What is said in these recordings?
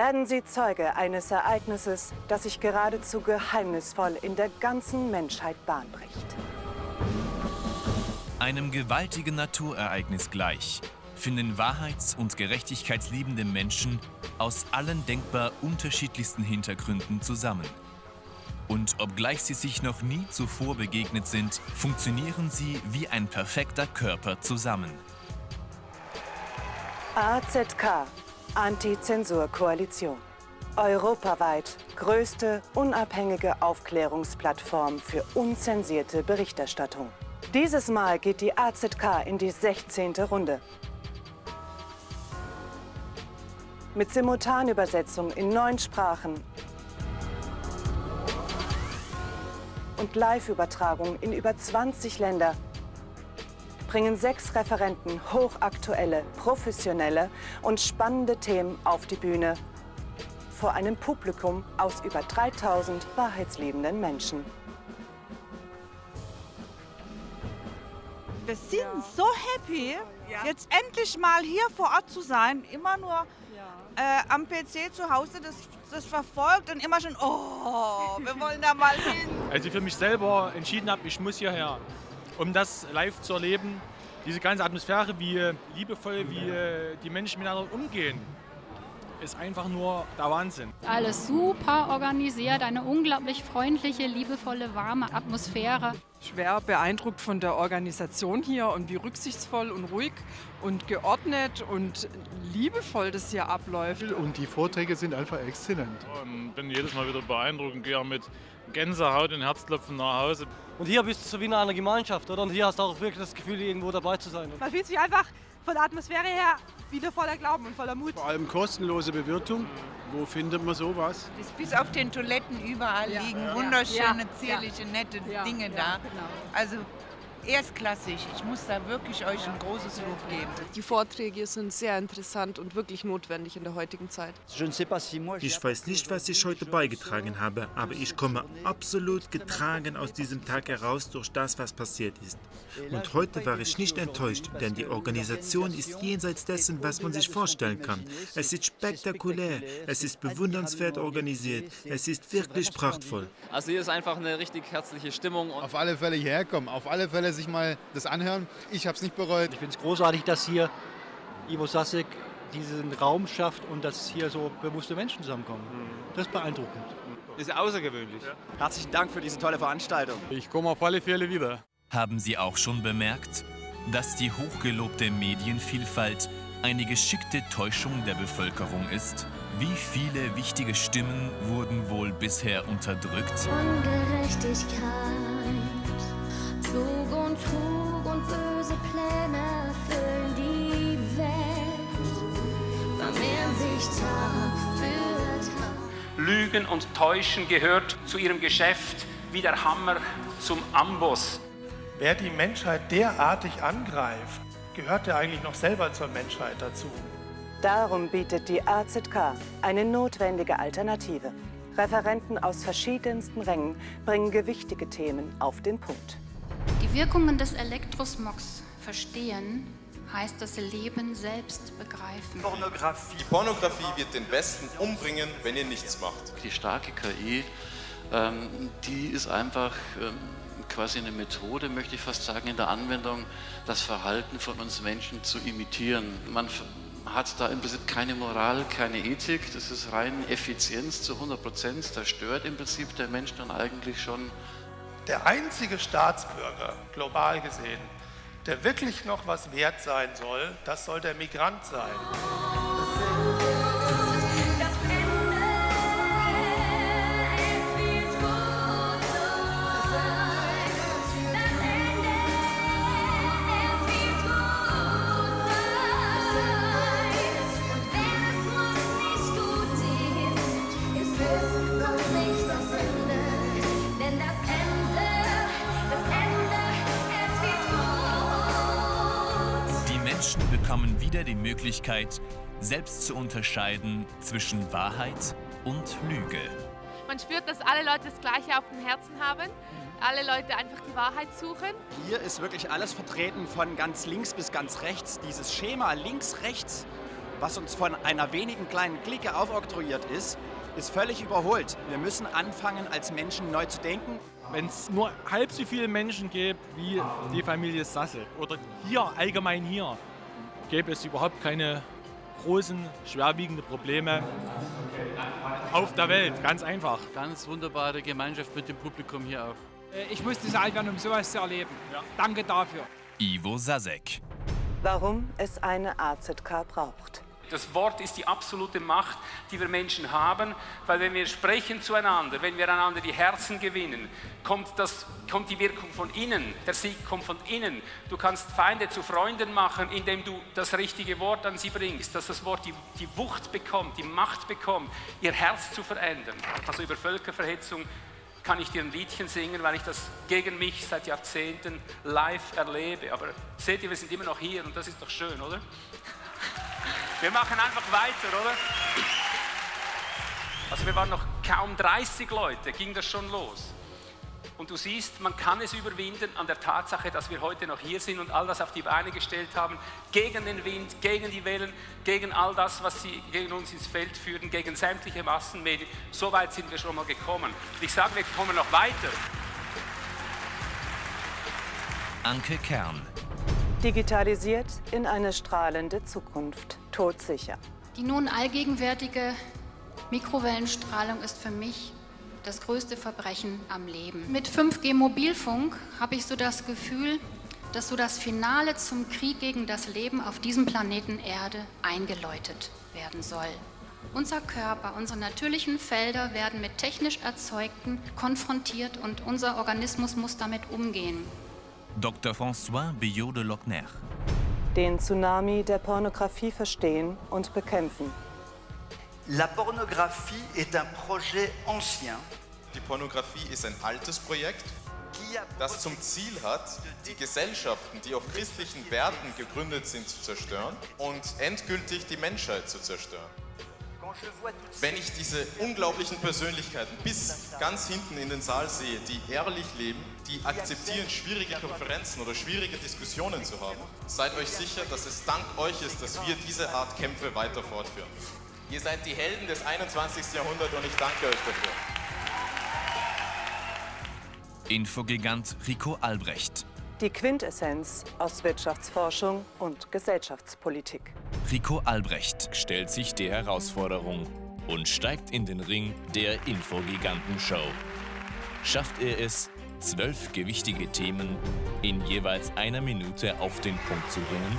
werden Sie Zeuge eines Ereignisses, das sich geradezu geheimnisvoll in der ganzen Menschheit Bahn bricht. Einem gewaltigen Naturereignis gleich finden wahrheits- und gerechtigkeitsliebende Menschen aus allen denkbar unterschiedlichsten Hintergründen zusammen. Und obgleich sie sich noch nie zuvor begegnet sind, funktionieren sie wie ein perfekter Körper zusammen. AZK, Anti-Zensur-Koalition. Europaweit größte unabhängige Aufklärungsplattform für unzensierte Berichterstattung. Dieses Mal geht die AZK in die 16. Runde. Mit Simultanübersetzung in neun Sprachen und Live-Übertragung in über 20 Länder bringen sechs Referenten hochaktuelle, professionelle und spannende Themen auf die Bühne vor einem Publikum aus über 3000 wahrheitsliebenden Menschen. Wir sind so happy, jetzt endlich mal hier vor Ort zu sein. Immer nur äh, am PC zu Hause das, das verfolgt und immer schon, oh, wir wollen da mal hin. Als ich für mich selber entschieden habe, ich muss hierher, um das live zu erleben, diese ganze Atmosphäre, wie liebevoll, wie die Menschen miteinander umgehen, ist einfach nur der Wahnsinn. Alles super organisiert, eine unglaublich freundliche, liebevolle, warme Atmosphäre. Schwer beeindruckt von der Organisation hier und wie rücksichtsvoll und ruhig und geordnet und liebevoll das hier abläuft. Und die Vorträge sind einfach exzellent. Ich bin jedes Mal wieder beeindruckt und gehe mit Gänsehaut und Herzklopfen nach Hause. Und hier bist du so wie in einer Gemeinschaft, oder? Und hier hast du auch wirklich das Gefühl, irgendwo dabei zu sein. Man fühlt sich einfach von der Atmosphäre her wieder voller Glauben und voller Mut. Vor allem kostenlose Bewirtung. Wo findet man sowas? Das bis auf den Toiletten überall ja. liegen wunderschöne, ja. zierliche, nette ja. Dinge da. Genau. Also erstklassig. Ich muss da wirklich euch ein großes Lob geben. Die Vorträge sind sehr interessant und wirklich notwendig in der heutigen Zeit. Ich weiß nicht, was ich heute beigetragen habe, aber ich komme absolut getragen aus diesem Tag heraus durch das, was passiert ist. Und heute war ich nicht enttäuscht, denn die Organisation ist jenseits dessen, was man sich vorstellen kann. Es ist spektakulär, es ist bewundernswert organisiert, es ist wirklich prachtvoll. Also hier ist einfach eine richtig herzliche Stimmung. Auf alle Fälle hierher kommen, auf alle Fälle sich mal das anhören. Ich habe es nicht bereut. Ich finde es großartig, dass hier Ivo Sasek diesen Raum schafft und dass hier so bewusste Menschen zusammenkommen. Das ist beeindruckend. Das ist außergewöhnlich. Herzlichen Dank für diese tolle Veranstaltung. Ich komme auf alle Fälle wieder. Haben Sie auch schon bemerkt, dass die hochgelobte Medienvielfalt eine geschickte Täuschung der Bevölkerung ist? Wie viele wichtige Stimmen wurden wohl bisher unterdrückt? Ungerechtigkeit, Lügen und Täuschen gehört zu ihrem Geschäft wie der Hammer zum Amboss. Wer die Menschheit derartig angreift, gehört er eigentlich noch selber zur Menschheit dazu. Darum bietet die AZK eine notwendige Alternative. Referenten aus verschiedensten Rängen bringen gewichtige Themen auf den Punkt. Die Wirkungen des Elektrosmogs verstehen heißt das Leben selbst begreifen. Pornografie. Die Pornografie wird den Besten umbringen, wenn ihr nichts macht. Die starke KI, ähm, die ist einfach ähm, quasi eine Methode, möchte ich fast sagen, in der Anwendung, das Verhalten von uns Menschen zu imitieren. Man hat da im Prinzip keine Moral, keine Ethik, das ist rein Effizienz zu 100 Prozent, das stört im Prinzip der Mensch dann eigentlich schon. Der einzige Staatsbürger, global gesehen, der wirklich noch was wert sein soll, das soll der Migrant sein. Wieder die Möglichkeit, selbst zu unterscheiden zwischen Wahrheit und Lüge. Man spürt, dass alle Leute das Gleiche auf dem Herzen haben, alle Leute einfach die Wahrheit suchen. Hier ist wirklich alles vertreten, von ganz links bis ganz rechts. Dieses Schema links, rechts was uns von einer wenigen kleinen Clique aufoktroyiert ist, ist völlig überholt. Wir müssen anfangen, als Menschen neu zu denken. Wenn es nur halb so viele Menschen gäbe wie die Familie Sassel oder hier, allgemein hier, gäbe es überhaupt keine großen, schwerwiegenden Probleme auf der Welt. Ganz einfach. Ganz wunderbare Gemeinschaft mit dem Publikum hier auch. Äh, Ich musste es alt werden, um sowas zu erleben. Danke dafür. Ivo Sasek. Warum es eine AZK braucht. Das Wort ist die absolute Macht, die wir Menschen haben, weil wenn wir sprechen zueinander, wenn wir einander die Herzen gewinnen, kommt, das, kommt die Wirkung von innen, der Sieg kommt von innen. Du kannst Feinde zu Freunden machen, indem du das richtige Wort an sie bringst, dass das Wort die, die Wucht bekommt, die Macht bekommt, ihr Herz zu verändern. Also über Völkerverhetzung kann ich dir ein Liedchen singen, weil ich das gegen mich seit Jahrzehnten live erlebe. Aber seht ihr, wir sind immer noch hier und das ist doch schön, oder? Wir machen einfach weiter, oder? Also wir waren noch kaum 30 Leute, ging das schon los. Und du siehst, man kann es überwinden an der Tatsache, dass wir heute noch hier sind und all das auf die Beine gestellt haben, gegen den Wind, gegen die Wellen, gegen all das, was sie gegen uns ins Feld führen, gegen sämtliche Massenmedien. So weit sind wir schon mal gekommen. Ich sage, wir kommen noch weiter. Anke Kern. Digitalisiert in eine strahlende Zukunft. Todsicher. Die nun allgegenwärtige Mikrowellenstrahlung ist für mich das größte Verbrechen am Leben. Mit 5G Mobilfunk habe ich so das Gefühl, dass so das Finale zum Krieg gegen das Leben auf diesem Planeten Erde eingeläutet werden soll. Unser Körper, unsere natürlichen Felder werden mit technisch erzeugten konfrontiert und unser Organismus muss damit umgehen. Dr. François Billot de Lochner. Den Tsunami der Pornografie verstehen und bekämpfen. La pornographie est un projet ancien Die Pornografie ist ein altes Projekt, das zum Ziel hat, die Gesellschaften, die auf christlichen Werten gegründet sind, zu zerstören und endgültig die Menschheit zu zerstören. Wenn ich diese unglaublichen Persönlichkeiten bis ganz hinten in den Saal sehe, die ehrlich leben, die akzeptieren, schwierige Konferenzen oder schwierige Diskussionen zu haben, seid euch sicher, dass es dank euch ist, dass wir diese Art Kämpfe weiter fortführen. Ihr seid die Helden des 21. Jahrhunderts und ich danke euch dafür. Infogigant Rico Albrecht. Die Quintessenz aus Wirtschaftsforschung und Gesellschaftspolitik. Rico Albrecht stellt sich der Herausforderung und steigt in den Ring der Infogiganten-Show. Schafft er es, zwölf gewichtige Themen in jeweils einer Minute auf den Punkt zu bringen?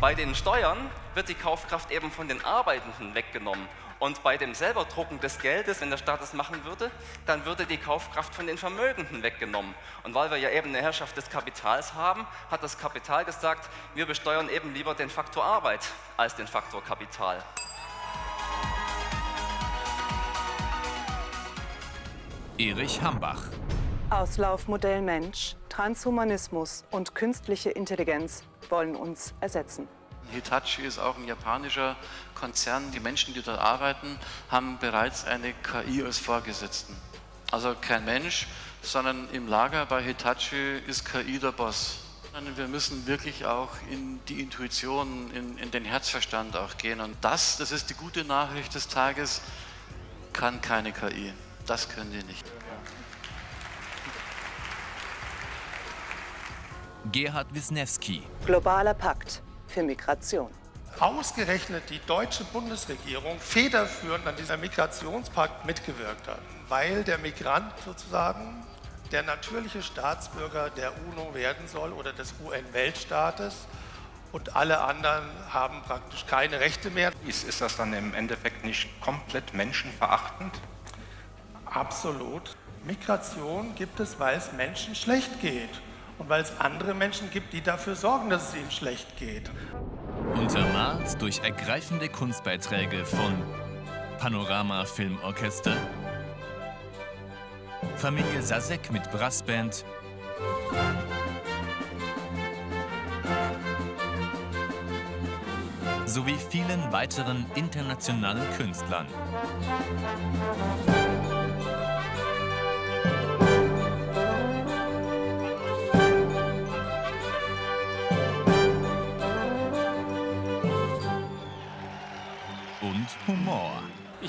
Bei den Steuern wird die Kaufkraft eben von den Arbeitenden weggenommen. Und bei dem Selberdrucken des Geldes, wenn der Staat das machen würde, dann würde die Kaufkraft von den Vermögenden weggenommen. Und weil wir ja eben eine Herrschaft des Kapitals haben, hat das Kapital gesagt, wir besteuern eben lieber den Faktor Arbeit als den Faktor Kapital. Erich Hambach. Auslaufmodell Mensch, Transhumanismus und künstliche Intelligenz wollen uns ersetzen. Hitachi ist auch ein japanischer Konzern. Die Menschen, die dort arbeiten, haben bereits eine KI als Vorgesetzten. Also kein Mensch, sondern im Lager bei Hitachi ist KI der Boss. Wir müssen wirklich auch in die Intuition, in, in den Herzverstand auch gehen. Und das, das ist die gute Nachricht des Tages, kann keine KI. Das können die nicht. Gerhard Wisniewski. Globaler Pakt für Migration. Ausgerechnet die deutsche Bundesregierung federführend an dieser Migrationspakt mitgewirkt hat, weil der Migrant sozusagen der natürliche Staatsbürger der UNO werden soll oder des UN-Weltstaates und alle anderen haben praktisch keine Rechte mehr. Ist, ist das dann im Endeffekt nicht komplett menschenverachtend? Absolut. Migration gibt es, weil es Menschen schlecht geht und weil es andere Menschen gibt, die dafür sorgen, dass es ihnen schlecht geht. Untermalt durch ergreifende Kunstbeiträge von Panorama Filmorchester, Familie Sasek mit Brassband, sowie vielen weiteren internationalen Künstlern.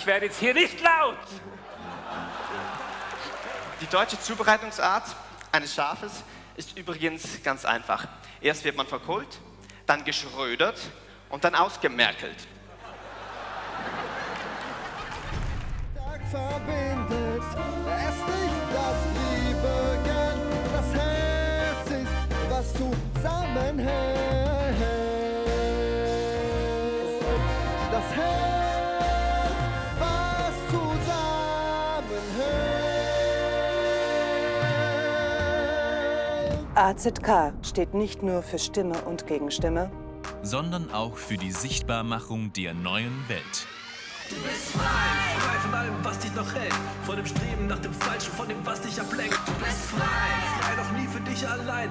Werde jetzt hier nicht laut. Die deutsche Zubereitungsart eines Schafes ist übrigens ganz einfach. Erst wird man verkohlt, dann geschrödert und dann ausgemerkelt. verbindet es nicht das Liebe gern. Das Herz ist, was zusammenhält. AZK steht nicht nur für Stimme und Gegenstimme, sondern auch für die Sichtbarmachung der neuen Welt. Du bist frei, frei von allem, was dich noch hält. Von dem Streben nach dem Falschen, von dem, was dich ablenkt. Du bist frei, frei doch nie für dich allein.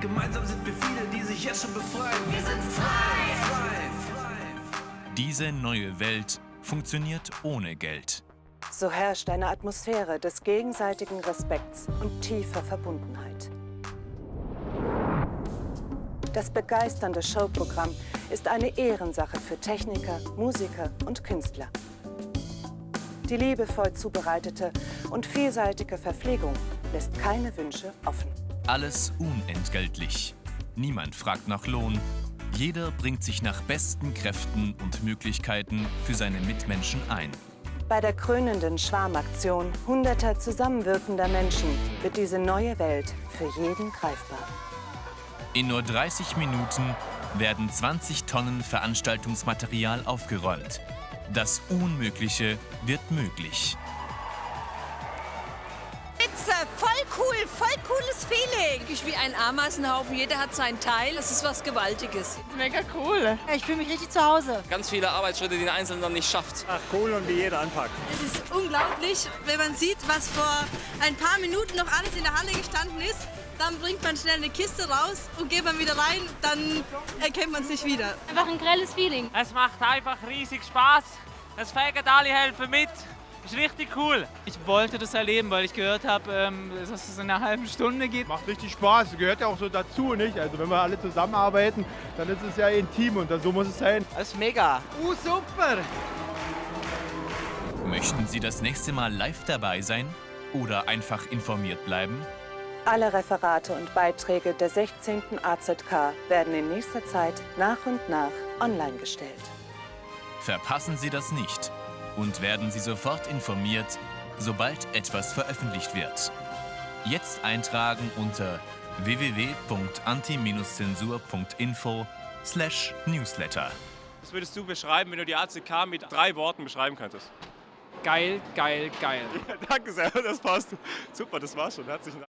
Gemeinsam sind wir viele, die sich jetzt schon befreien. Wir sind frei, frei, frei. Diese neue Welt funktioniert ohne Geld. So herrscht eine Atmosphäre des gegenseitigen Respekts und tiefer Verbundenheit. Das begeisternde Showprogramm ist eine Ehrensache für Techniker, Musiker und Künstler. Die liebevoll zubereitete und vielseitige Verpflegung lässt keine Wünsche offen. Alles unentgeltlich. Niemand fragt nach Lohn. Jeder bringt sich nach besten Kräften und Möglichkeiten für seine Mitmenschen ein. Bei der krönenden Schwarmaktion hunderter zusammenwirkender Menschen wird diese neue Welt für jeden greifbar. In nur 30 Minuten werden 20 Tonnen Veranstaltungsmaterial aufgeräumt. Das Unmögliche wird möglich. Spitze, voll cool, voll cooles Feeling. Ich wie ein Ameisenhaufen, jeder hat seinen Teil. Das ist was Gewaltiges. Mega cool. Ich fühle mich richtig zu Hause. Ganz viele Arbeitsschritte, die ein Einzelner nicht schafft. Ach cool und wie jeder anpackt. Es ist unglaublich, wenn man sieht, was vor ein paar Minuten noch alles in der Halle gestanden ist. Dann bringt man schnell eine Kiste raus und geht man wieder rein, dann erkennt man es nicht wieder. Einfach ein grelles Feeling. Es macht einfach riesig Spaß. Es fegen alle helfen mit. Ist richtig cool. Ich wollte das erleben, weil ich gehört habe, ähm, dass es in einer halben Stunde geht. Macht richtig Spaß, gehört ja auch so dazu, nicht? Also wenn wir alle zusammenarbeiten, dann ist es ja ein Team und so muss es sein. Das ist mega. Uh, super. Möchten Sie das nächste Mal live dabei sein oder einfach informiert bleiben? Alle Referate und Beiträge der 16. AZK werden in nächster Zeit nach und nach online gestellt. Verpassen Sie das nicht und werden Sie sofort informiert, sobald etwas veröffentlicht wird. Jetzt eintragen unter www.anti-zensur.info newsletter. Was würdest du beschreiben, wenn du die ACK mit drei Worten beschreiben könntest? Geil, geil, geil. Ja, danke sehr, das passt. Super, das war's schon. Herzlichen Dank.